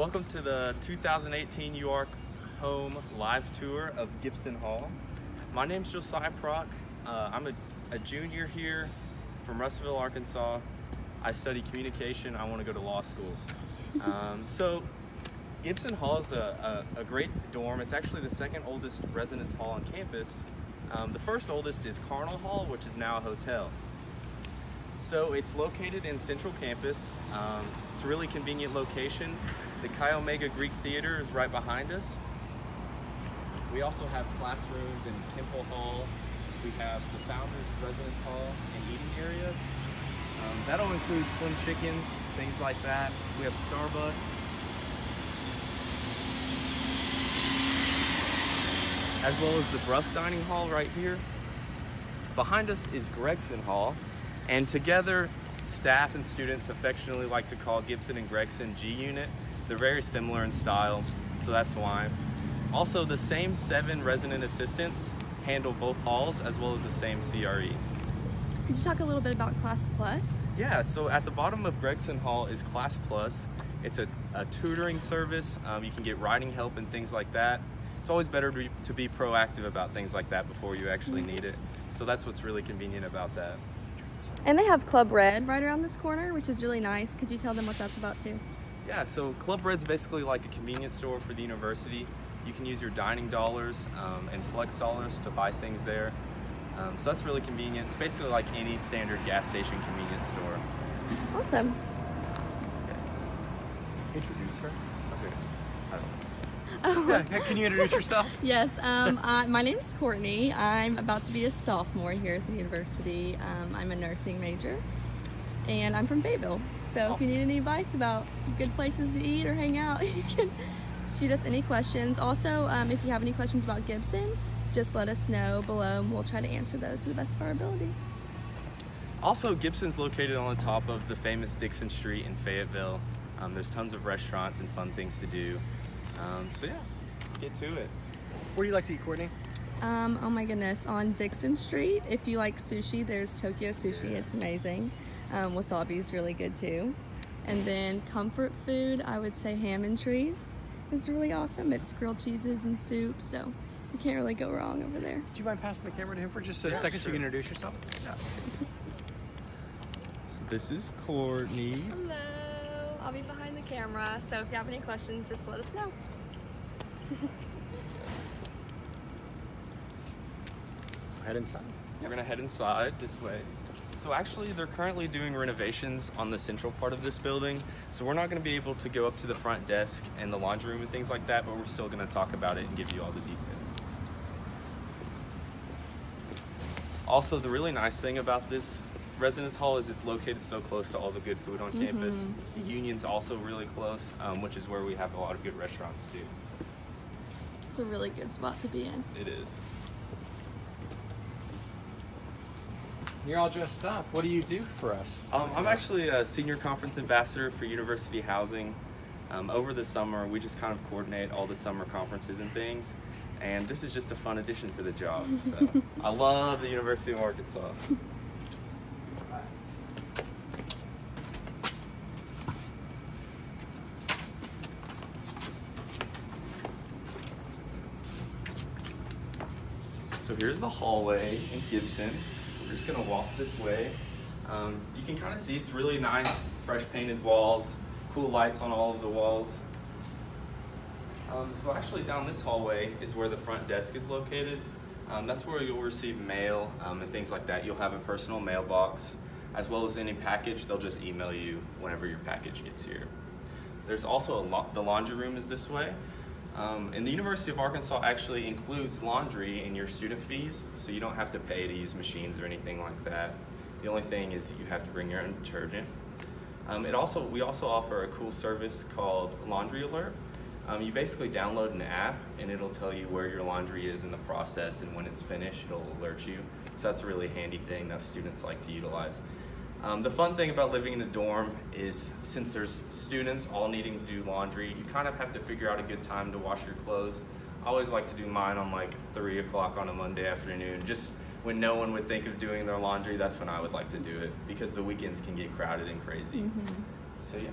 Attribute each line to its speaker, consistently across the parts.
Speaker 1: Welcome to the 2018 UARK Home live tour of Gibson Hall. My name's Josiah Prock. Uh, I'm a, a junior here from Russellville, Arkansas. I study communication. I want to go to law school. Um, so Gibson Hall is a, a, a, great dorm. It's actually the second oldest residence hall on campus. Um, the first oldest is Carnall Hall, which is now a hotel. So it's located in Central Campus. Um, it's a really convenient location. The Chi Omega Greek Theater is right behind us. We also have classrooms in Kimpel Hall. We have the Founders Residence Hall and eating areas. Um, that'll include Slim Chickens, things like that. We have Starbucks. As well as the Brough Dining Hall right here. Behind us is Gregson Hall, and together, staff and students affectionately like to call Gibson and Gregson G Unit. They're very similar in style, so that's why. Also, the same seven resident assistants handle both halls as well as the same CRE.
Speaker 2: Could you talk a little bit about Class Plus?
Speaker 1: Yeah, so at the bottom of Gregson Hall is Class Plus. It's a, a tutoring service. Um, you can get writing help and things like that. It's always better to be, to be proactive about things like that before you actually need it. So that's what's really convenient about that.
Speaker 2: And they have Club Red right around this corner, which is really nice. Could you tell them what that's about too?
Speaker 1: Yeah, so Club Red's basically like a convenience store for the university. You can use your dining dollars um, and flex dollars to buy things there. Um, so that's really convenient. It's basically like any standard gas station convenience store.
Speaker 2: Awesome.
Speaker 3: Okay. Introduce her. Yeah, can you introduce yourself?
Speaker 2: yes, um, uh, my name is Courtney. I'm about to be a sophomore here at the university. Um, I'm a nursing major, and I'm from Fayetteville. So if you need any advice about good places to eat or hang out, you can shoot us any questions. Also, um, if you have any questions about Gibson, just let us know below and we'll try to answer those to the best of our ability.
Speaker 1: Also, Gibson's located on the top of the famous Dickson Street in Fayetteville. Um, there's tons of restaurants and fun things to do. Um, so yeah, let's get to it.
Speaker 3: Where do you like to eat, Courtney?
Speaker 2: Um, oh my goodness, on Dickson Street, if you like sushi, there's Tokyo Sushi. It's amazing. Um, wasabi is really good too. And then comfort food, I would say Hammontree's is really awesome. It's grilled cheeses and soup, so you can't really go wrong over there.
Speaker 3: Do you mind passing the camera to him for just a
Speaker 1: Yeah,
Speaker 3: second so you can introduce yourself? Yeah.
Speaker 1: So this is Courtney.
Speaker 2: Hello, I'll be behind the camera, so if you have any questions, just let us know.
Speaker 3: Head inside.
Speaker 1: We're gonna head inside this way. So actually, they're currently doing renovations on the central part of this building. So we're not gonna be able to go up to the front desk and the laundry room and things like that, but we're still gonna talk about it and give you all the details. Also, the really nice thing about this residence hall is it's located so close to all the good food on campus. The Union's also really close, um, which is where we have a lot of good restaurants too.
Speaker 2: It's a really good spot to be in.
Speaker 1: It is.
Speaker 3: You're all dressed up. What do you do for us?
Speaker 1: Um, I'm actually a senior conference ambassador for University Housing. Um, over the summer, we just kind of coordinate all the summer conferences and things. And this is just a fun addition to the job. So I love the University of Arkansas. So here's the hallway in Gibson. We're just gonna walk this way. Um, you can kind of see it's really nice, fresh painted walls, cool lights on all of the walls. Um, so actually down this hallway is where the front desk is located. Um, that's where you'll receive mail um, and things like that. You'll have a personal mailbox as well as any package. They'll just email you whenever your package gets here. There's also a lo- the laundry room is this way. Um, and the University of Arkansas actually includes laundry in your student fees, so you don't have to pay to use machines or anything like that. The only thing is you have to bring your own detergent. Um, it also we also offer a cool service called Laundry Alert. Um, you basically download an app and it'll tell you where your laundry is in the process and when it's finished, it'll alert you. So that's a really handy thing that students like to utilize. Um, the fun thing about living in a dorm is since there's students all needing to do laundry, you kind of have to figure out a good time to wash your clothes. I always like to do mine on like three o'clock on a Monday afternoon, just when no one would think of doing their laundry. That's when I would like to do it because the weekends can get crowded and crazy. So yeah.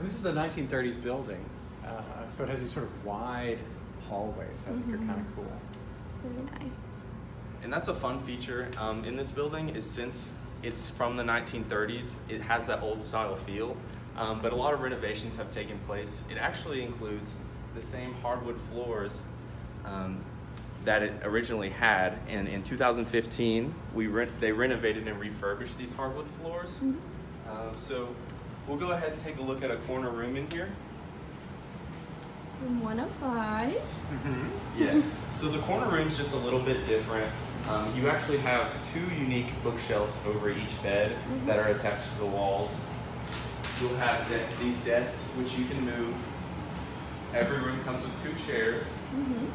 Speaker 3: And this is a 1930s building, uh, so it has these sort of wide hallways that I think are
Speaker 2: Mhm.
Speaker 3: kind of cool.
Speaker 2: Very nice.
Speaker 1: And that's a fun feature um, in this building is since it's from the 1930s, it has that old style feel. Um, but a lot of renovations have taken place. It actually includes the same hardwood floors um, that it originally had. And in 2015, we re- they renovated and refurbished these hardwood floors.
Speaker 2: Mhm.
Speaker 1: Um, so we'll go ahead and take a look at a corner room in here.
Speaker 2: Room 105.
Speaker 3: Mm-hmm.
Speaker 1: Yes. So the corner room's just a little bit different. Um, you actually have two unique bookshelves over each bed
Speaker 2: Mhm.
Speaker 1: that are attached to the walls. You'll have de- these desks which you can move. Every room comes with two chairs.
Speaker 2: Mm-hmm.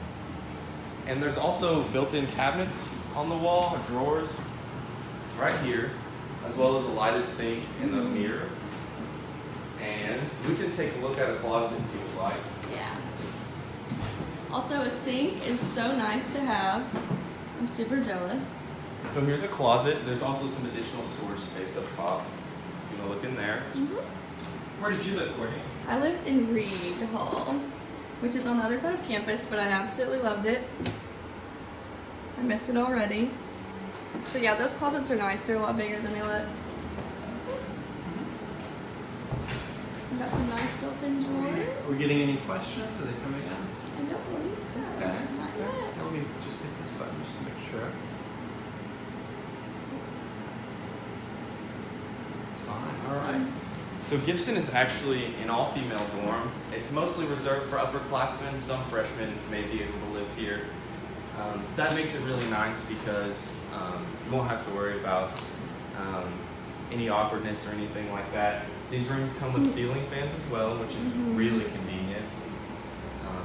Speaker 1: And there's also built-in cabinets on the wall, drawers, right here, as well as a lighted sink and a
Speaker 2: Mhm.
Speaker 1: mirror. And we can take a look at a closet if you would like.
Speaker 2: Yeah. Also, a sink is so nice to have. I'm super jealous.
Speaker 1: So here's a closet. There's also some additional storage space up top. You want to look in there.
Speaker 2: Mm-hmm.
Speaker 3: Where did you live, Courtney?
Speaker 2: I lived in Reid Hall, which is on the other side of campus, but I absolutely loved it. I miss it already. So yeah, those closets are nice. They're a lot bigger than they look. We got some nice built-in drawers.
Speaker 3: Are we getting any questions? Are they coming in?
Speaker 2: I don't believe so.
Speaker 3: Okay. Let me just hit this button just to make sure. It's fine. All right.
Speaker 1: So Gibson is actually an all-female dorm. It's mostly reserved for upperclassmen. Some freshmen may be able to live here. Um, that makes it really nice because um, you won't have to worry about um, any awkwardness or anything like that. These rooms come with ceiling fans as well, which is
Speaker 2: Mhm.
Speaker 1: really convenient,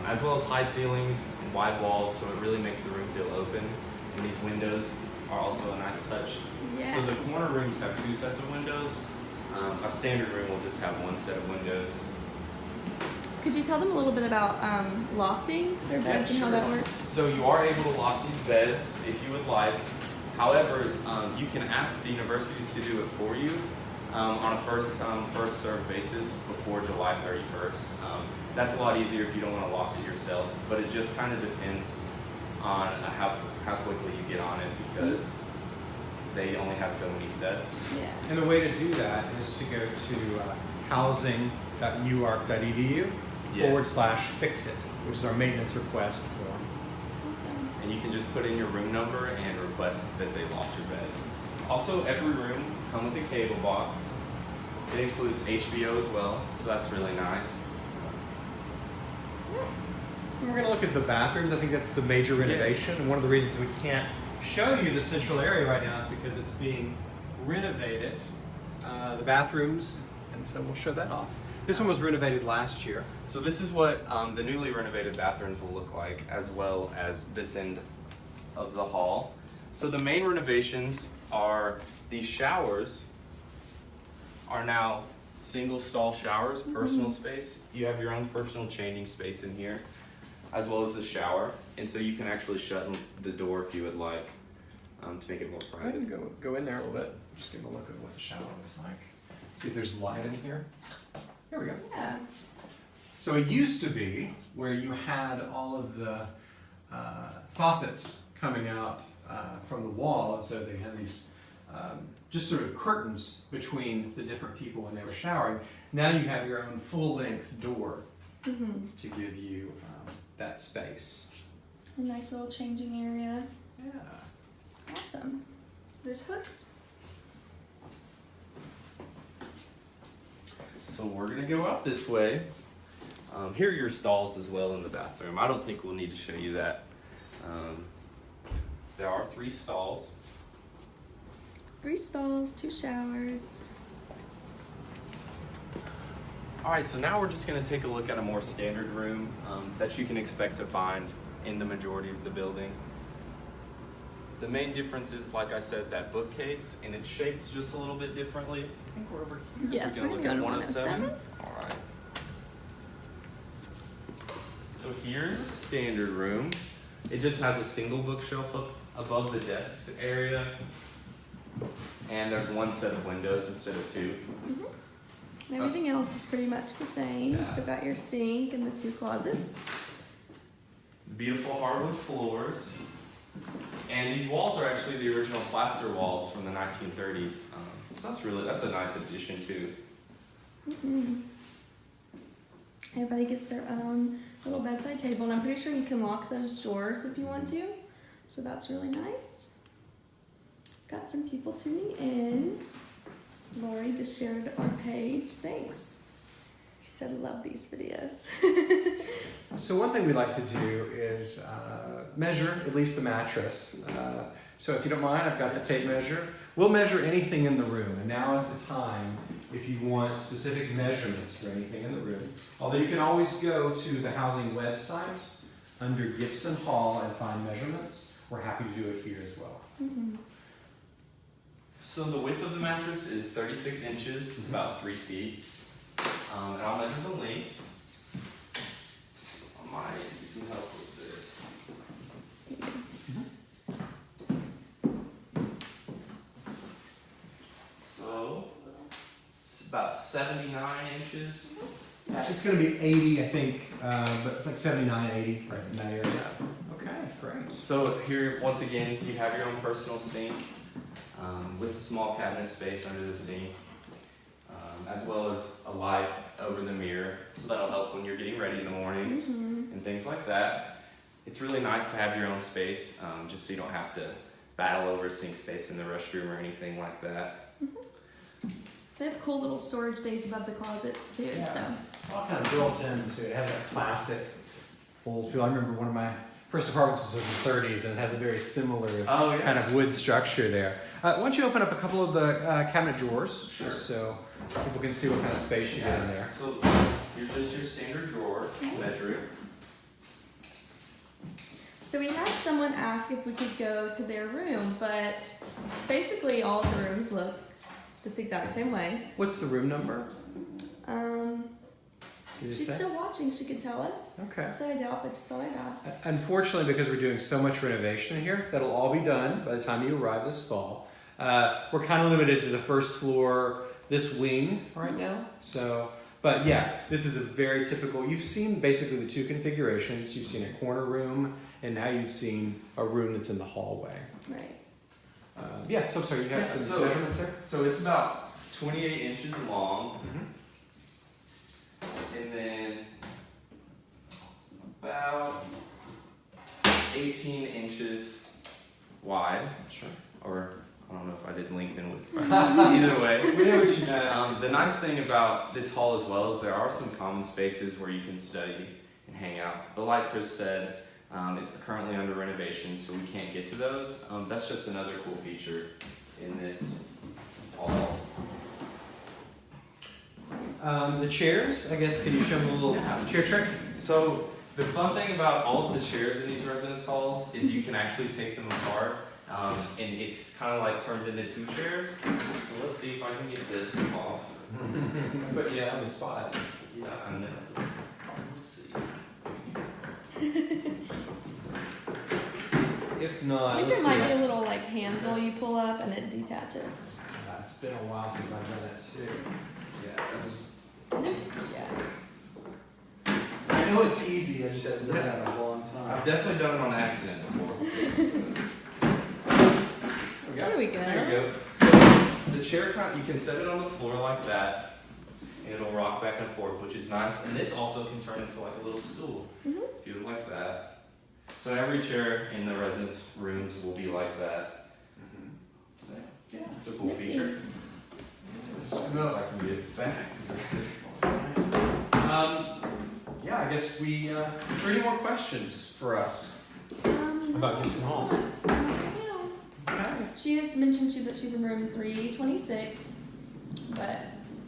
Speaker 1: as well as high ceilings and wide walls, so it really makes the room feel open. And these windows are also a nice touch.
Speaker 2: Yeah.
Speaker 1: So the corner rooms have two sets of windows. Um, a standard room will just have one set of windows.
Speaker 2: Could you tell them a little bit about um, lofting their beds and how that works?
Speaker 1: So you are able to lock these beds if you would like. However, um, you can ask the university to do it for you um, on a first come, first served basis before July 31st. That's a lot easier if you don't want to loft it yourself, but it just kind of depends on uh, how, how quickly you get on it because they only have so many sets.
Speaker 2: Yeah.
Speaker 3: And the way to do that is to go to uh, housing.uark.edu
Speaker 1: Yes.
Speaker 3: forward slash fix it, which is our maintenance request form.
Speaker 2: Awesome.
Speaker 1: and you can just put in your room number and request that they loft your beds. Also, every room come with a cable box. It includes HBO as well, so that's really nice.
Speaker 3: We're going to look at the bathrooms. I think that's the major renovation.
Speaker 1: Yes.
Speaker 3: And one of the reasons we can't show you the central area right now is because it's being renovated, uh, the bathrooms, and so we'll show that off. This one was renovated last year.
Speaker 1: So this is what um, the newly renovated bathrooms will look like, as well as this end of the hall. So the main renovations are these showers are now single stall showers, personal space. You have your own personal changing space in here, as well as the shower, and so you can actually shut the door if you would like um, to make it more
Speaker 3: Go ahead and
Speaker 1: private.
Speaker 3: go, go in there a little bit. Just give a look at what the shower looks like. See if there's light in here. Here we go.
Speaker 2: Yeah.
Speaker 3: So it used to be where you had all of the uh, faucets coming out uh, from the wall, and so they had these um, just sort of curtains between the different people when they were showering. Now you have your own full-length door
Speaker 2: Mm-hmm.
Speaker 3: to give you that space.
Speaker 2: A nice little changing area.
Speaker 3: Yeah.
Speaker 2: Awesome. There's hooks.
Speaker 1: So we're gonna go out this way. Um, here are your stalls as well in the bathroom. I don't think we'll need to show you that. Um, there are three stalls.
Speaker 2: Three stalls, two showers.
Speaker 1: All right, so now we're just gonna take a look at a more standard room um, that you can expect to find in the majority of the building. The main difference is, like I said, that bookcase, and it's shaped just a little bit differently. I think we're over here.
Speaker 2: Yes, we're
Speaker 1: look
Speaker 2: gonna
Speaker 1: at
Speaker 2: go to 107.
Speaker 1: All right. So here's the standard room. It just has a single bookshelf up above the desks area, and there's one set of windows instead of 2
Speaker 2: Mhm. Everything else is pretty much the same.
Speaker 1: Yeah.
Speaker 2: You still got your sink and the two closets.
Speaker 1: Beautiful hardwood floors. And these walls are actually the original plaster walls from the 1930s. Um, so that's really, that's a nice addition too.
Speaker 2: Mhm. Everybody gets their own little bedside table, and I'm pretty sure you can lock those doors if you want to. So that's really nice. Got some people tuning in. Lori just shared our page. Thanks. She said, love these videos.
Speaker 3: So one thing we like to do is uh, measure at least the mattress. Uh, so if you don't mind, I've got the tape measure. We'll measure anything in the room, and now is the time if you want specific measurements for anything in the room. Although you can always go to the housing website under Gibson Hall and find measurements. We're happy to do it here as well.
Speaker 2: Mhm.
Speaker 1: So the width of the mattress is 36 inches, it's about three feet. Um, and I'll measure the length. I might need some help with this. So it's about 79 inches.
Speaker 3: Yeah, it's going to be 80, I think, uh, but it's like 79, 80, right in that area. Okay, great.
Speaker 1: So here, once again, you have your own personal sink um, with a small cabinet space under the sink, um, as well as a light over the mirror. So that'll help when you're getting ready in the mornings
Speaker 2: Mhm.
Speaker 1: and things like that. It's really nice to have your own space, um, just so you don't have to battle over sink space in the restroom or anything like that.
Speaker 2: They have cool little storage things above the closets too.
Speaker 3: Yeah.
Speaker 2: So
Speaker 3: It's all kind of built in, so It has that classic old feel. I remember one of my first apartments was in the 30s and it has a very similar
Speaker 1: Oh
Speaker 3: kind of wood structure there. Uh, why don't you open up a couple of the uh, cabinet drawers
Speaker 1: Sure.
Speaker 3: just so people can see what kind of space you get in there?
Speaker 1: So here's just your standard drawer, measure it.
Speaker 2: So we had someone ask if we could go to their room, but basically all the rooms look this exact same way.
Speaker 3: What's the room number?
Speaker 2: Um,
Speaker 3: Did you
Speaker 2: she's
Speaker 3: say?
Speaker 2: still watching. She could tell us.
Speaker 3: Okay.
Speaker 2: So I doubt, but just thought I'd ask.
Speaker 3: Unfortunately, because we're doing so much renovation here, that'll all be done by the time you arrive this fall. Uh, we're kind of limited to the first floor, this wing right now. So, but yeah, this is a very typical. You've seen basically the two configurations. You've seen a corner room, and now you've seen a room that's in the hallway.
Speaker 2: Right.
Speaker 3: Uh, yeah. So I'm sorry, you had
Speaker 1: Yeah,
Speaker 3: some
Speaker 1: so-
Speaker 3: measurements there.
Speaker 1: So it's about 28 inches long,
Speaker 3: Mhm.
Speaker 1: and then about 18 inches wide,
Speaker 3: Sure.
Speaker 1: or I don't know if I did length and width. Either way.
Speaker 3: We know what you meant.
Speaker 1: Um, the nice thing about this hall as well is there are some common spaces where you can study and hang out. But like Chris said, um, it's currently under renovation, so we can't get to those. Um, that's just another cool feature in this hall.
Speaker 3: Um, the chairs. I guess. Can you show them a little
Speaker 1: Yeah.
Speaker 3: chair trick?
Speaker 1: So the fun thing about all of the chairs in these residence halls is you can actually take them apart, um, and it's kind of like turns into two chairs. So let's see if I can get this off.
Speaker 3: but yeah, on the spot.
Speaker 1: Yeah, I know. Let's see.
Speaker 3: If not, I
Speaker 2: think
Speaker 3: let's
Speaker 2: there
Speaker 3: see.
Speaker 2: might be a little like handle you pull up and it detaches.
Speaker 3: Uh, it's been a while since I've done that too.
Speaker 1: Yeah, this is
Speaker 2: Yeah.
Speaker 3: I know it's easy, I just haven't done it in a long time.
Speaker 1: I've definitely done it on accident before.
Speaker 2: There we go.
Speaker 1: There we go. So the chair kind you can set it on the floor like that, and it'll rock back and forth, which is nice. And this also can turn into like a little stool
Speaker 2: Mhm.
Speaker 1: if you would like that. So every chair in the residence rooms will be like that. So yeah, it's a cool
Speaker 2: Nifty.
Speaker 1: feature.
Speaker 3: No.
Speaker 1: If I can get it back.
Speaker 3: Yeah, I guess we, uh, are there any more questions for us?
Speaker 2: Um,
Speaker 3: About Gibson Hall.
Speaker 2: not right now.
Speaker 3: Okay.
Speaker 2: She has mentioned she, that she's in room 326, but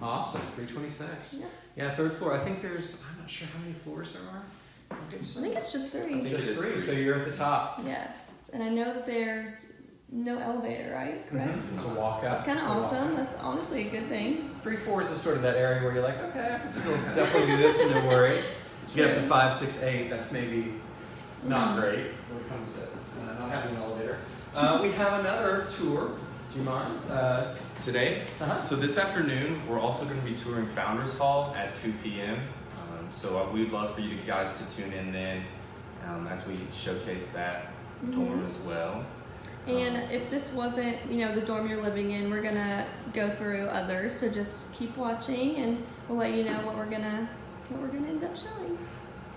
Speaker 3: Awesome, three twenty-six.
Speaker 2: yeah,
Speaker 3: Yeah, third floor, I think there's, I'm not sure how many floors there are.
Speaker 2: I think it's just three.
Speaker 1: I
Speaker 2: three.
Speaker 1: think
Speaker 3: There's
Speaker 1: it is
Speaker 3: three,
Speaker 1: three.
Speaker 3: so you're at the top.
Speaker 2: Yes, and I know that there's no elevator, right? Correct.
Speaker 3: Mhm. It's a walk up.
Speaker 2: That's kind of
Speaker 3: It's walk
Speaker 2: awesome.
Speaker 3: up.
Speaker 2: That's honestly a good thing.
Speaker 3: Three fours is sort of that area where you're like, okay, I can still definitely do this and no worries. You get up to five, six, eight, that's maybe not
Speaker 2: Mhm.
Speaker 3: great when it comes to uh, not having an elevator. Uh, we have another tour Do you mind? Uh,
Speaker 1: Today,
Speaker 3: uh-huh.
Speaker 1: so this afternoon, we're also going to be touring Founders Hall at 2 p.m. Um, so uh, we'd love for you guys to tune in then um, as we showcase that dorm as well.
Speaker 2: And if this wasn't, you know, the dorm you're living in, we're gonna go through others. So just keep watching, and we'll let you know what we're gonna what we're gonna end up showing.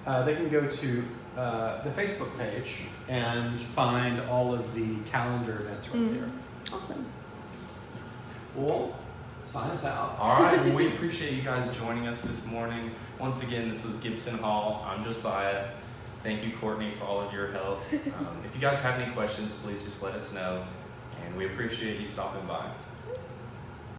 Speaker 3: Uh, they can go to uh, the Facebook page and find all of the calendar events right
Speaker 2: Mm.
Speaker 3: there.
Speaker 2: Awesome.
Speaker 3: Well, sign us out.
Speaker 1: All right, well, we appreciate you guys joining us this morning. Once again, this was Gibson Hall. I'm Josiah. Thank you, Courtney, for all of your help. Um, if you guys have any questions, please just let us know. And we appreciate you stopping by.